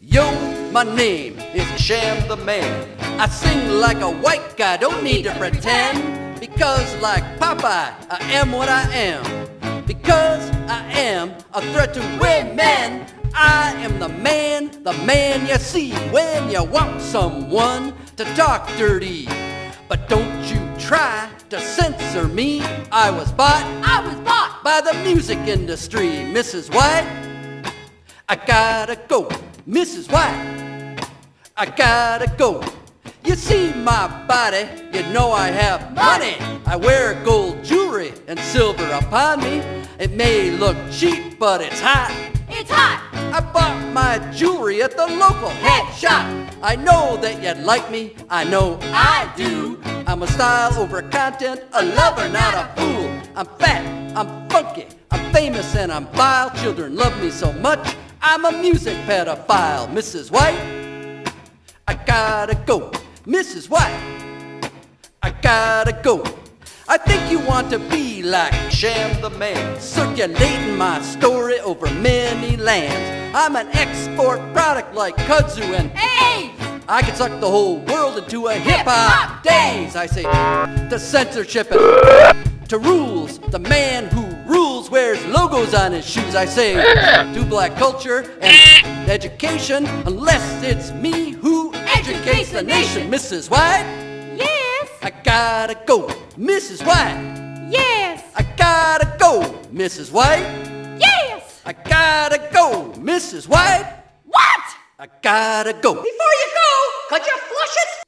Yo, my name is Sham the Man. I sing like a white guy, don't need to pretend. Because, like Popeye, I am what I am. Because I am a threat to women. I am the man, the man you see when you want someone to talk dirty. But don't you try to censor me. I was bought, I was bought by the music industry, Mrs. White. I gotta go, Mrs. White. I gotta go. You see my body, you know I have money. I wear gold jewelry and silver upon me. It may look cheap, but it's hot. It's hot. I bought my jewelry at the local head shop. I know that you'd like me, I know I do. I'm a style over content, a lover, not a fool. I'm fat, I'm funky, I'm famous, and I'm vile. Children love me so much, I'm a music pedophile. Mrs. White, I gotta go. Mrs. White, I gotta go. I think you want to be like Sham the Man, circulating my story over many lands. I'm an export product like kudzu and Hey! I can suck the whole world into a hip hop days. I say to censorship and to rules. The man who rules wears logos on his shoes. I say to black culture and education, unless it's me who educates the nation. Mrs. White, Yes! I gotta go. Mrs. White, Yes! I gotta go. Mrs. White, Yes! I gotta go. Mrs. White, What? I gotta go. Before you go, could you flush it?